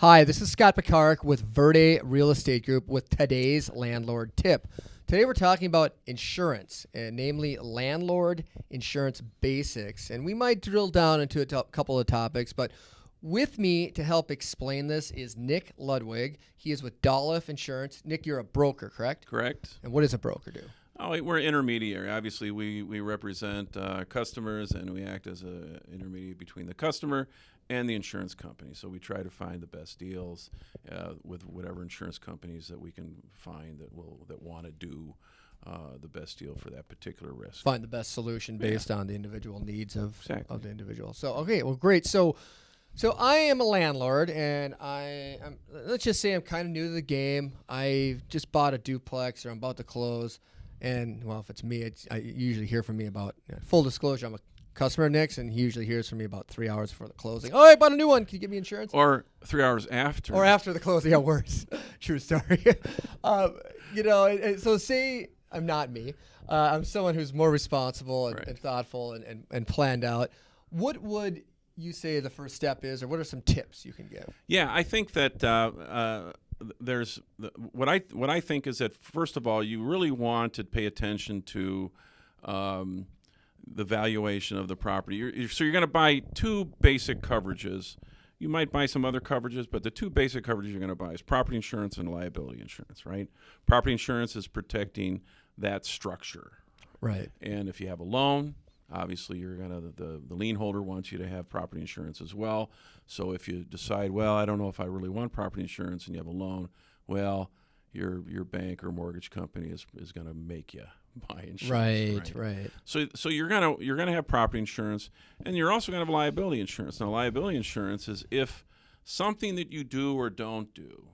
Hi, this is Scott Picaric with Verde Real Estate Group with today's landlord tip. Today we're talking about insurance, and namely landlord insurance basics. And we might drill down into a couple of topics, but with me to help explain this is Nick Ludwig. He is with Dolliff Insurance. Nick, you're a broker, correct? Correct. And what does a broker do? Oh, we're intermediary. Obviously, we, we represent uh, customers and we act as an intermediary between the customer and the insurance company. So we try to find the best deals uh, with whatever insurance companies that we can find that will that want to do uh, the best deal for that particular risk. Find the best solution based on the individual needs of, Exactly. of the individual. So, okay, well, great. So, so I am a landlord, and I, I'm, let's just say I'm kind of new to the game. I just bought a duplex, or I'm about to close, and well, if it's me, it's, I usually hear from me about full disclosure. I'm a customer Nick's, and he usually hears from me about three hours before the closing. Oh, I bought a new one. Can you give me insurance? Or three hours after. or after the closing. Yeah, worse. True story. um, you know, and, and so say I'm not me. Uh, I'm someone who's more responsible and, Right. and thoughtful and, and, and planned out. What would you say the first step is, or what are some tips you can give? Yeah, I think that uh, uh, there's th- what I what I think is that first of all, you really want to pay attention to um, the valuation of the property. You're, you're, so you're going to buy two basic coverages. You might buy some other coverages, but the two basic coverages you're going to buy is property insurance and liability insurance. Right? Property insurance is protecting that structure. Right. And if you have a loan, obviously you're gonna the, the lien holder wants you to have property insurance as well. So if you decide, well, I don't know if I really want property insurance, and you have a loan, well, your your bank or mortgage company is, is gonna make you buy insurance. Right. Right. So so you're gonna you're gonna have property insurance, and you're also gonna have liability insurance. Now liability insurance is if something that you do or don't do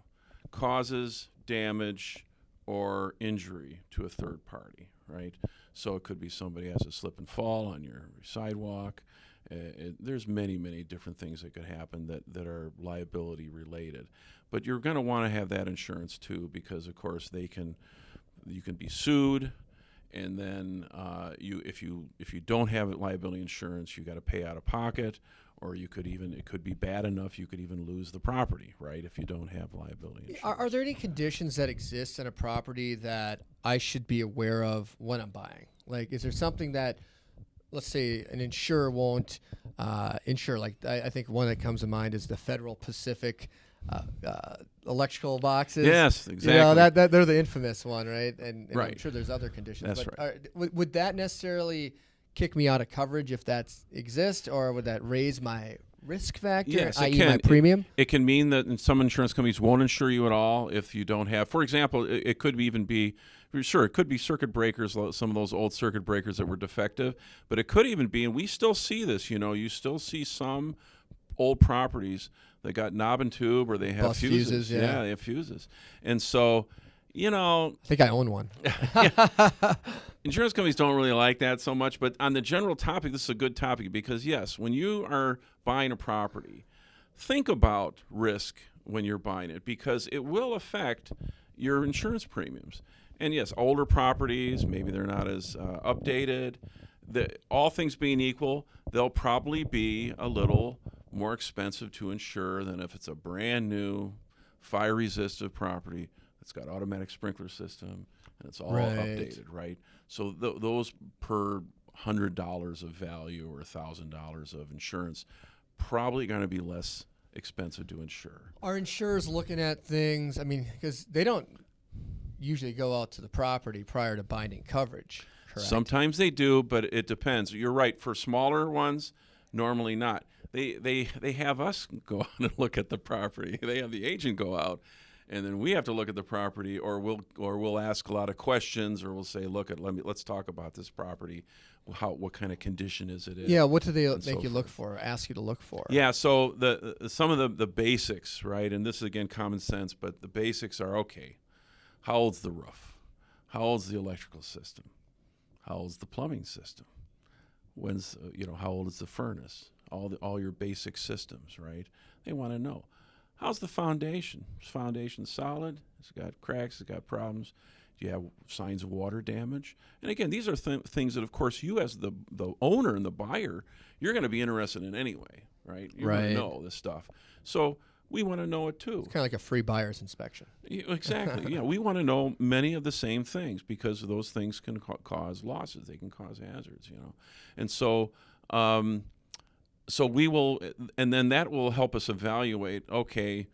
causes damage or injury to a third party, right? So it could be somebody has a slip and fall on your sidewalk. Uh, it, there's many, many different things that could happen that, that are liability related. But you're going to want to have that insurance too, because of course they can, you can be sued, and then uh, you if you if you don't have liability insurance, you got to pay out of pocket, or you could even it could be bad enough you could even lose the property, right? If you don't have liability insurance. Are, are there any conditions that exist in a property that I should be aware of when I'm buying? Like, is there something that, let's say, an insurer won't uh, insure? Like, I, I think one that comes to mind is the Federal Pacific uh, uh, electrical boxes. Yes, You know, that, that they're the infamous one, right? And, and I'm sure there's other conditions. That's but right. are, would, that necessarily kick me out of coverage if that exists, or would that raise my risk factor, Yes, it i.e., can. my premium? It can mean that some insurance companies won't insure you at all if you don't have. For example, it, it could even be sure it could be circuit breakers, some of those old circuit breakers that were defective, but it could even be, and we still see this. You know, you still see some old properties that got knob and tube, or they have Bust fuses, yeah. they have fuses, and so. You know, I think I own one. insurance companies don't really like that so much but on the general topic this is a good topic because yes when you are buying a property think about risk when you're buying it because it will affect your insurance premiums and yes older properties maybe they're not as uh, updated the, all things being equal they'll probably be a little more expensive to insure than if it's a brand new fire resistant property that's got automatic sprinkler system and it's all Right. updated right so th- those per hundred dollars of value or a thousand dollars of insurance probably going to be less expensive to insure Are insurers looking at things? I mean, because they don't usually go out to the property prior to binding coverage. Correct. Sometimes they do, but it depends. You're right. For smaller ones, normally not. They they they have us go out and look at the property. They have the agent go out, and then we have to look at the property, or we'll or we'll ask a lot of questions, or we'll say, look at let me let's talk about this property. How what kind of condition is it in? yeah. What do they make so you look for? Ask you to look for? Yeah, so the the- some of the the basics, right? And this is again common sense, but the basics are okay. How old's the roof? How old's the electrical system? How old's the plumbing system? When's uh, you know how old is the furnace? All the all your basic systems, right? They want to know. How's the foundation? Is foundation solid? It's got cracks. It's got problems. Do you have signs of water damage? And again, these are th- things that, of course, you as the the owner and the buyer, you're going to be interested in anyway, right? You're going Right. to know this stuff. So we want to know it too. Kind of like a free buyer's inspection. Yeah, Exactly. yeah, we want to know many of the same things because those things can ca- cause losses. They can cause hazards. You know, and so. Um, so we will, and then that will help us evaluate. Okay,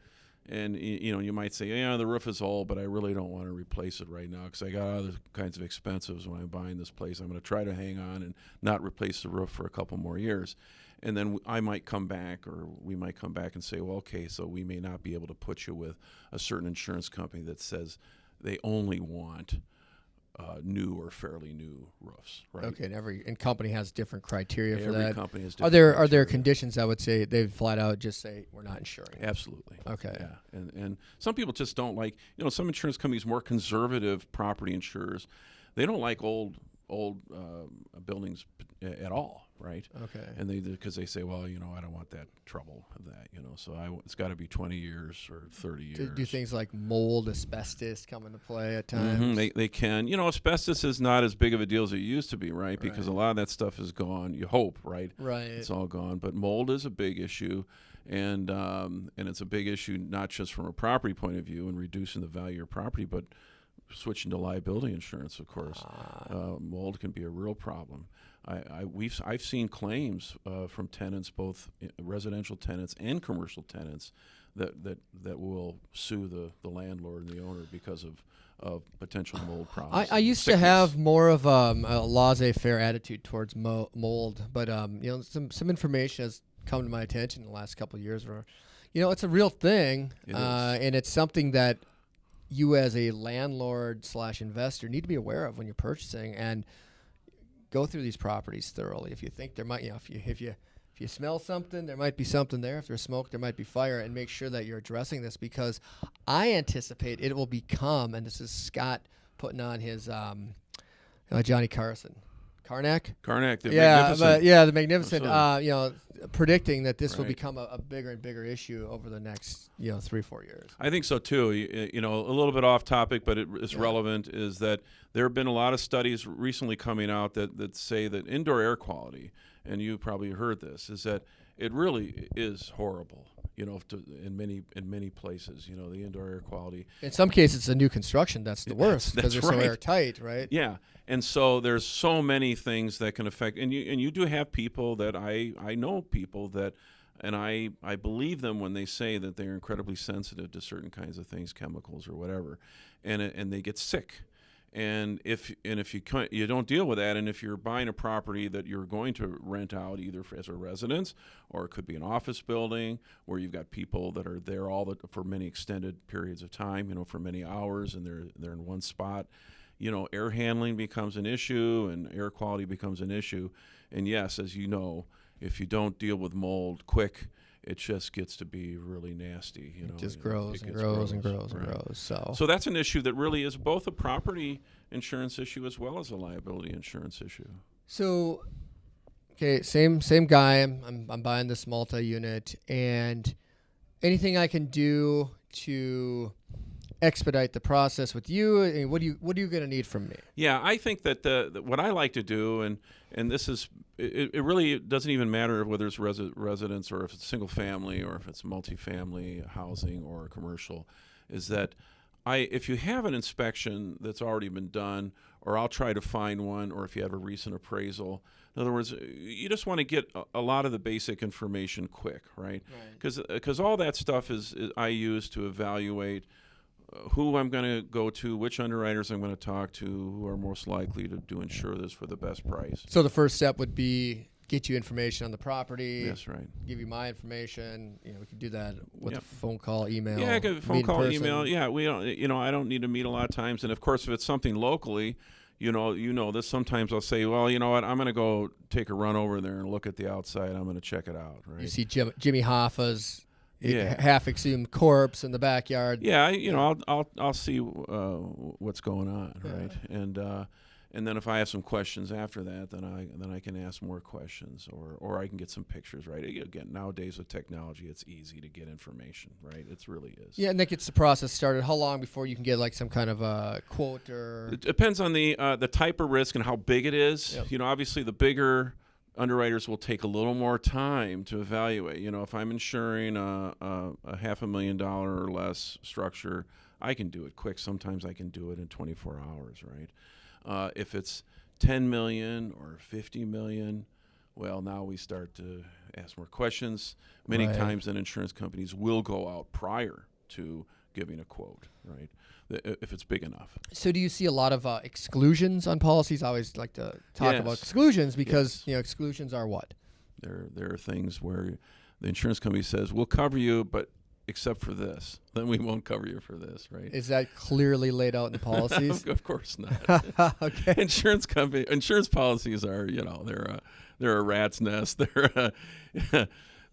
and you know, you might say, yeah, the roof is old, but I really don't want to replace it right now because I got other kinds of expenses when I'm buying this place. I'm going to try to hang on and not replace the roof for a couple more years. And then I might come back, or we might come back and say, well, okay, so we may not be able to put you with a certain insurance company that says they only want uh, new or fairly new roofs, right? Okay, and every and company has different criteria for Every that. company has Different Are there are there conditions that would say they flat out just say we're not insuring? Absolutely. Okay. Yeah, and and some people just don't like. You know, some insurance companies, more conservative property insurers, they don't like old old uh, buildings at all, right? Okay. And they because they say, well, you know, I don't want that trouble of that, you know. So I, it's got to be twenty years or thirty years. Do, do things like mold, asbestos come into play at Mhm, times? They, they can. You know, asbestos is not as big of a deal as it used to be, right? Because a lot of that stuff is gone. You hope, right? right. It's all gone. But mold is a big issue, and um, and it's a big issue not just from a property point of view and reducing the value of your property, but switching to liability insurance, of course. Ah, Uh, mold can be a real problem. I, I we've I've seen claims uh, from tenants, both residential tenants and commercial tenants, that that, that will sue the, the landlord and the owner because of of potential mold problems. I used to have more of um, a laissez-faire attitude towards mo- mold, but um, you know, some some information has come to my attention in the last couple of years. Where, you know, it's a real thing, It uh, and it's something that you as a landlord slash investor need to be aware of when you're purchasing and go through these properties thoroughly. If you think there might, you know, if you if you if you smell something, there might be something there. If there's smoke, there might be fire, and make sure that you're addressing this because I anticipate it will become, and this is Scott putting on his um, uh, Johnny Carson, Carnac. Carnac, the yeah, magnificent. but yeah, the magnificent. Uh, you know, predicting that this will become a, a bigger and bigger issue over the next you know three four years. I think so too. You, you know, a little bit off topic, but it, it's Yeah. relevant. Is that there have been a lot of studies recently coming out that, that say that indoor air quality, and you probably heard this, is that it really is horrible. You know, to, in many in many places, you know, the indoor air quality. In some cases, it's a new construction that's the worst because they're right. so airtight, right? Yeah, and so there's so many things that can affect, and you and you do have people that I I know people that, and I I believe them when they say that they're incredibly sensitive to certain kinds of things, chemicals or whatever, and and they get sick, and if and if you you don't deal with that, and if you're buying a property that you're going to rent out either as a residence or it could be an office building where you've got people that are there all the, for many extended periods of time, you know, for many hours, and they're they're in one spot you know, air handling becomes an issue and air quality becomes an issue. And yes, as you know, if you don't deal with mold quick, it just gets to be really nasty. You know, It just you know, grows it and grows and grows and right. grows. So, So that's an issue that really is both a property insurance issue as well as a liability insurance issue. so okay, same same guy. I'm I'm, I'm buying this multi-unit, and anything I can do to expedite the process with you. What do you what are you gonna need from me? Yeah, I think that the, what I like to do, and and this is it, it really doesn't even matter whether it's resi- residence or if it's single family or if it's multifamily housing or commercial, is that I if you have an inspection that's already been done, or I'll try to find one, or if you have a recent appraisal. In other words, you just want to get a, a lot of the basic information quick, right? Right. Because all that stuff is, is I use to evaluate who I'm going to go to, which underwriters I'm going to talk to, who are most likely to do insure this for the best price. So the first step would be get you information on the property. Yes, right. Give you my information. You know, we could do that with Yep. a phone call, email. Yeah, I could phone call, email. Yeah, we don't. You know, I don't need to meet a lot of times. And of course, if it's something locally, you know, you know this. Sometimes I'll say, well, you know what, I'm going to go take a run over there and look at the outside. I'm going to check it out. Right. You see Jim, Jimmy Hoffa's Yeah. half exhumed corpse in the backyard. Yeah, I, you know, I'll I'll I'll see uh, what's going on, right? And uh, and then if I have some questions after that, then I then I can ask more questions, or or I can get some pictures, right? Again, nowadays with technology, it's easy to get information, right? It really is. Yeah, and that gets the process started. How long before you can get like some kind of a quote or? It depends on the uh, the type of risk and how big it is. Yep. You know, obviously the bigger underwriters will take a little more time to evaluate. You know, if I'm insuring a, a, a half a million dollar or less structure, I can do it quick. Sometimes I can do it in 24 hours, right? Uh, if it's 10 million or 50 million, well, now we start to ask more questions. Many Right. times, then insurance companies will go out prior to giving a quote, right? If it's big enough. So do you see a lot of uh, exclusions on policies? I always like to talk about exclusions because Yes. you know exclusions are what? There, there are things where the insurance company says, "We'll cover you, but except for this, then we won't cover you for this." Right? Is that clearly laid out in the policies? of course not. okay. insurance company, insurance policies are, you know, they're a, they're a rat's nest. They're a,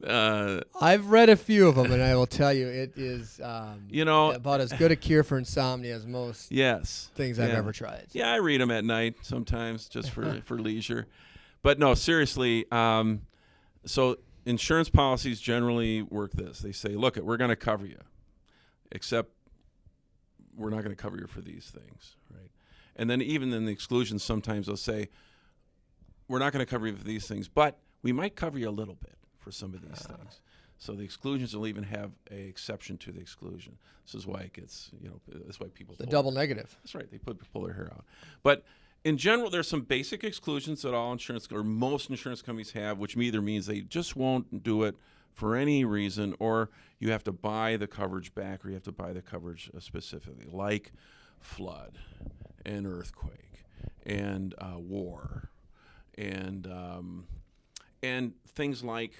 uh, I've read a few of them, and I will tell you, it is um, you know, about as good a cure for insomnia as most yes, things I've yeah. ever tried. Yeah, I read them at night sometimes just for for leisure. But no, seriously. Um, so insurance policies generally work this. They say, "Look, we're going to cover you, except we're not going to cover you for these things, right?" And then even in the exclusions, sometimes they'll say, "We're not going to cover you for these things, but we might cover you a little bit for some of these things." So the exclusions will even have a exception to the exclusion. This is why it gets, you know, that's why people The double negative. that's right. They put pull their hair out. But in general, there's some basic exclusions that all insurance or most insurance companies have, which either means they just won't do it for any reason, or you have to buy the coverage back, or you have to buy the coverage uh, specifically, like flood and earthquake and uh, war and um, and things like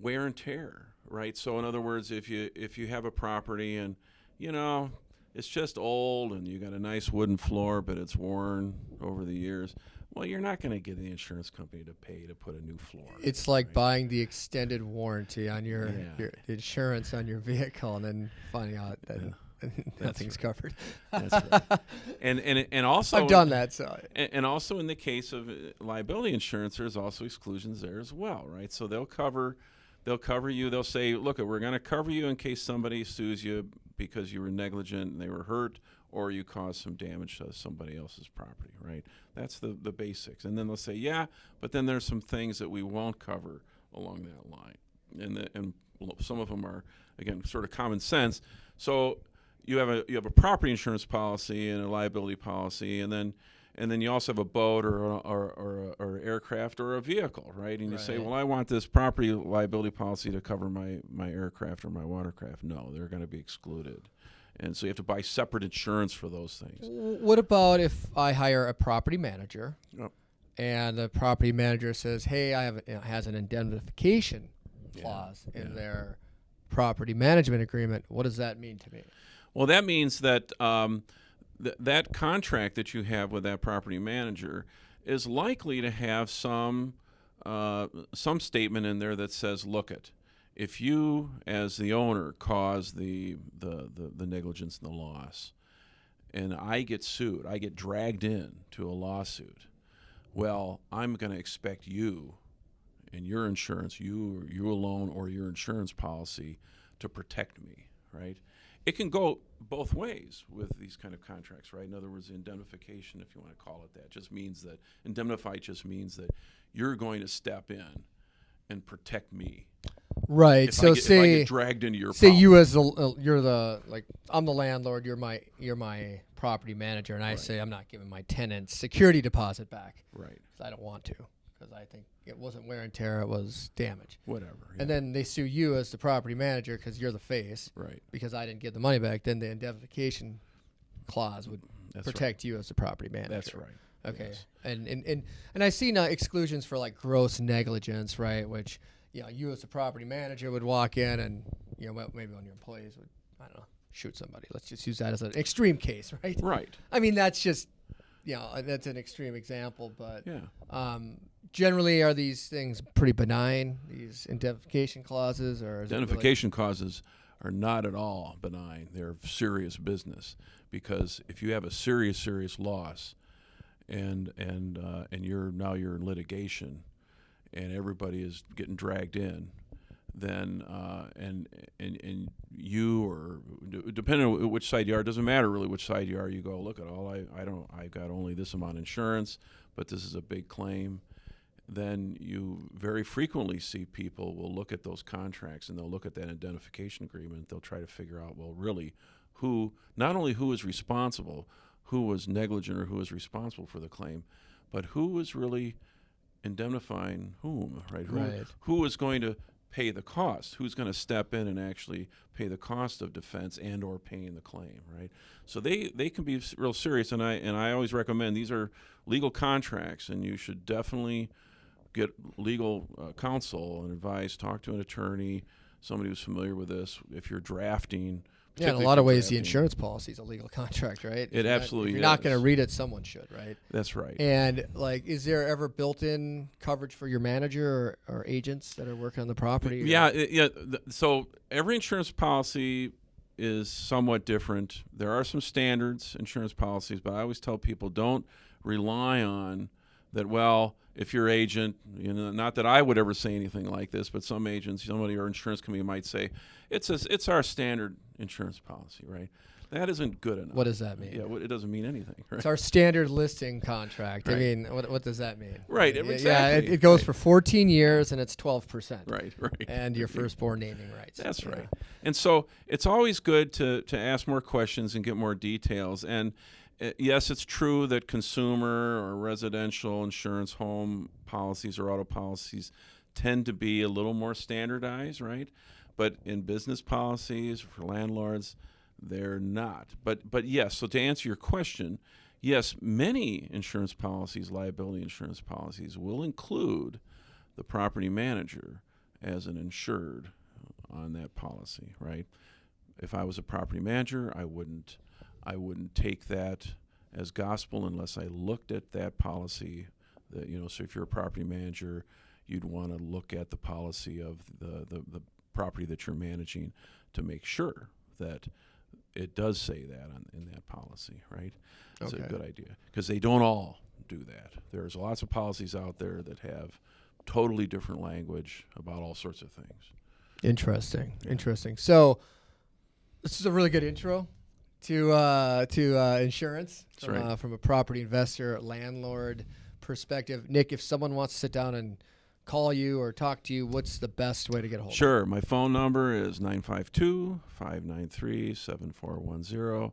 wear and tear, right? So in other words, if you if you have a property and you know it's just old and you got a nice wooden floor, but it's worn over the years, well, you're not going to get the insurance company to pay to put a new floor. It's like right? buying the extended warranty on your, Yeah. your insurance on your vehicle, and then finding out that nothing's covered. That's right. And and and also I've done that, so And, and also in the case of uh, liability insurance, there's also exclusions there as well, right? So they'll cover, they'll cover you. They'll say, look, we're going to cover you in case somebody sues you because you were negligent and they were hurt, or you caused some damage to somebody else's property, right? That's the the basics. And then they'll say, yeah, but then there's some things that we won't cover along that line, and the, and some of them are again sort of common sense. So you have a you have a property insurance policy and a liability policy, and then and then you also have a boat or or, or, or aircraft or a vehicle, right? And you say, well, I want this property liability policy to cover my my aircraft or my watercraft. No, they're going to be excluded, and so you have to buy separate insurance for those things. What about if I hire a property manager Yep. and the property manager says, "Hey, I have a, you know, has an indemnification Yeah, clause in yeah. their property management agreement." What does that mean to me? Well, that means that um, th- that contract that you have with that property manager is likely to have some uh, some statement in there that says, "Look it, if you as the owner cause the, the the the negligence and the loss, and I get sued, I get dragged in to a lawsuit, well, I'm going to expect you." And your insurance, you you alone, or your insurance policy, to protect me, right? It can go both ways with these kind of contracts, right? In other words, indemnification, if you want to call it that, just means that indemnify just means that you're going to step in and protect me. Right. If, so get, say get dragged into your say problem. you as the uh, you're the like I'm the landlord. You're my you're my property manager, and I Right. say I'm not giving my tenants security deposit back Right. I don't want to because I think it wasn't wear and tear. It was damage. whatever. And then they sue you as the property manager because you're the face right, because I didn't get the money back. Then the indemnification clause would that's protect you as the property manager. That's right. Okay. Yes. And, and and and I see now exclusions for like gross negligence, right? Which you know, you as a property manager would walk in and you know, maybe one of your employees would I don't know, shoot somebody. Let's just use that as an extreme case, right? Right. I mean, that's just you know, that's an extreme example, but Yeah. um, generally are these things pretty benign, these indemnification clauses or it really- causes are not at all benign. They're serious business because if you have a serious, serious loss, and and uh, and you're now you're in litigation, and everybody is getting dragged in, then uh, and and and you or depending on which side you are, it doesn't matter really which side you are. You go look at all I I don't I got only this amount of insurance, but this is a big claim. Then you very frequently see people will look at those contracts and they'll look at that indemnification agreement. They'll try to figure out, well, really, who, not only who is responsible, who was negligent or who was responsible for the claim, but who was really indemnifying whom, right? Who, Right. who is going to pay the cost? Who's going to step in and actually pay the cost of defense and or paying the claim, right? So they they can be real serious, and I and I always recommend these are legal contracts, and you should definitely get legal uh, counsel and advice. Talk to an attorney, somebody who's familiar with this. If you're drafting, Yeah, in a lot of ways, the insurance policy is a legal contract, right? If you're not- absolutely If you're not going to read it, someone should, right? That's right. And like, is there ever built-in coverage for your manager or, or agents that are working on the property? Yeah, i- yeah. th- So every insurance policy is somewhat different. There are some standards insurance policies, but I always tell people don't rely on that. Well, if your agent, you know, not that I would ever say anything like this, but some agents, somebody or insurance company might say it's a, it's our standard insurance policy, right? That isn't good enough. What does that mean? Yeah, it doesn't mean anything, right? It's our standard listing contract. I mean, what, what does that mean? Right, Yeah, Yeah, it, it goes right. for 14 years and it's 12%. Right, right. And your firstborn naming rights. That's right. And so it's always good to, to ask more questions and get more details. And Uh, yes, it's true that consumer or residential insurance home policies or auto policies tend to be a little more standardized, right? But in business policies for landlords, they're not. But but yes, so to answer your question, yes, many insurance policies, liability insurance policies will include the property manager as an insured on that policy, right? If I was a property manager, I wouldn't I wouldn't take that as gospel unless I looked at that policy. That you know, so if you're a property manager, you'd want to look at the policy of the, the, the property that you're managing to make sure that it does say that on, in that policy, right? It's Okay. a good idea because they don't all do that. There's lots of policies out there that have totally different language about all sorts of things. Interesting. Yeah. Interesting. So this is a really good intro to uh, to uh, insurance That's from, right. uh, from a property investor, landlord perspective. Nick, if someone wants to sit down and call you or talk to you, what's the best way to get a hold of? Sure. My phone number is 952 593 7410.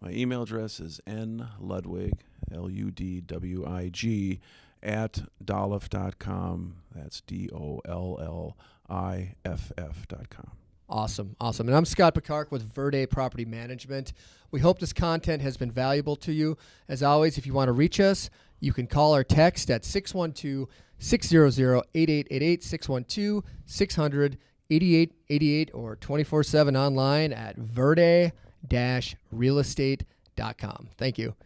My email address is nludwig, L U D W I G, at dolliff.com. That's D O L L I F F.com. Awesome, awesome. And I'm Scott Picard with Verde Property Management. We hope this content has been valuable to you. As always, if you want to reach us, you can call or text at 612 600 8888, 612 600 8888, or 24 7 online at verde realestate.com. Thank you.